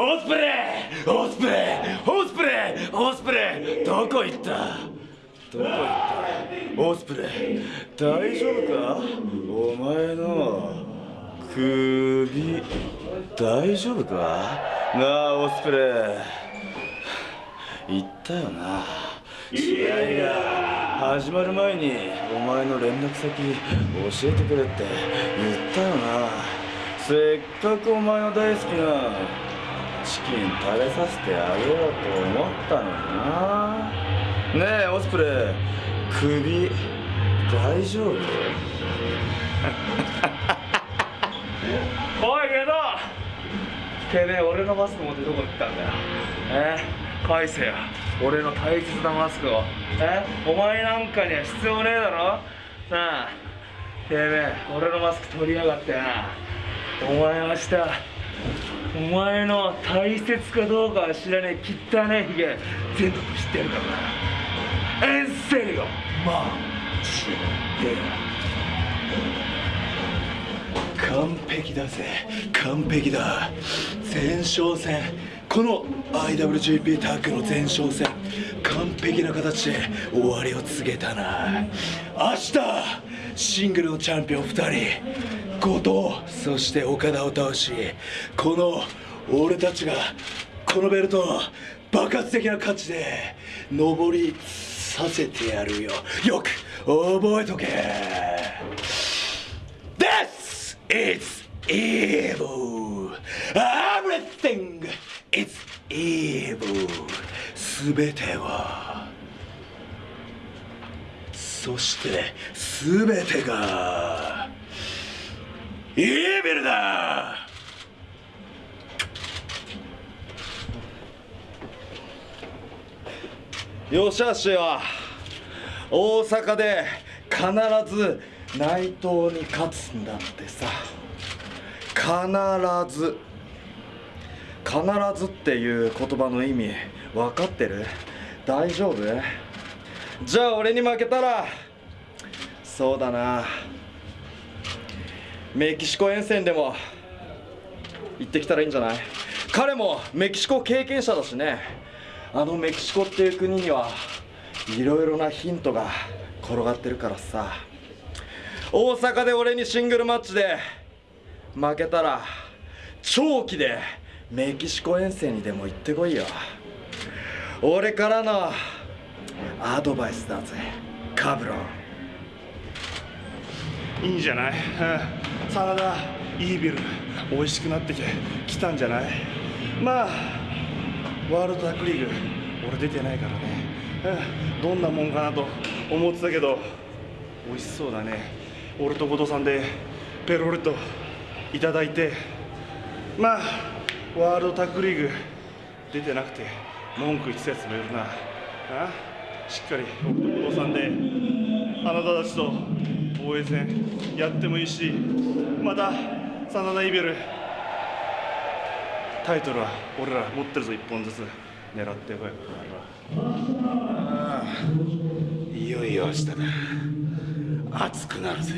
オスプレイオスプレイオスプレイオスプレイどこ行った？どこ行った？オスプレイ大丈夫か？お前の首大丈夫か？なあオスプレイ言ったよな。試合が始まる前にお前の連絡先教えてくれって言ったよな。せっかくお前の大好きなチキン食べさせてあげようと思ったのにな。ねえオスプレイ首大丈夫？おいゲドてめえ俺のマスク持ってどこ行ったんだよ？え？返せよ俺の大切なマスクを。え？お前なんかには必要ねえだろ？なあ。てめえ俺のマスク取りやがってな。お前明日お前の大切かどうかは知らねえ。汚ねえひげ全部知ってるからな。エンセリオマジで完璧だぜ。完璧だ。前哨戦。この IWGP タッグの前哨戦完璧な形で終わりを告げたな。明日シングルのチャンピオン2人後藤そして岡田を倒しこの俺たちがこのベルトを爆発的な価値で上りさせてやるよ。よく覚えとけ。This is evil. Everything is evil. すべては。そしてすべてが。イービルだ。よしあしは大阪で必ず内藤に勝つんだってさ。必ず。必ずっていう言葉の意味分かってる？大丈夫？じゃあ俺に負けたら？そうだな。メキシコ遠征でも行ってきたらいいんじゃない？彼もメキシコ経験者だしね。あのメキシコっていう国にはいろいろなヒントが転がってるからさ。大阪で俺にシングルマッチで負けたら長期でメキシコ遠征にでも行ってこいよ。俺からのアドバイスだぜカブロン。いいんじゃない、うん、サラダイービル美味しくなってきたんじゃない？まあワールドタックリーグ俺出てないからね、うん、どんなもんかなと思ってたけど美味しそうだね。俺と後藤さんでペロリといただいて。まあワールドタッグリーグ出てなくて文句言ってたやつもいるな。あ？しっかり僕と後藤さんであなたたちと防衛戦やってもいいしまた真田イベルタイトルは俺ら持ってるぞ1本ずつ狙ってこい。いよいよ明日だ。熱くなるぜ。